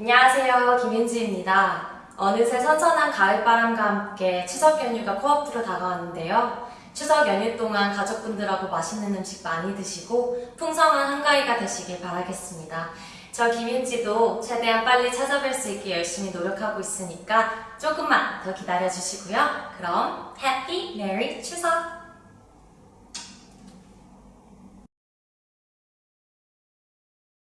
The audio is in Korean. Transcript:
안녕하세요. 김윤지입니다. 어느새 선선한 가을바람과 함께 추석 연휴가 코앞으로 다가왔는데요. 추석 연휴 동안 가족분들하고 맛있는 음식 많이 드시고 풍성한 한가위가 되시길 바라겠습니다. 저 김윤지도 최대한 빨리 찾아뵐 수 있게 열심히 노력하고 있으니까 조금만 더 기다려주시고요. 그럼 해피 메리 추석!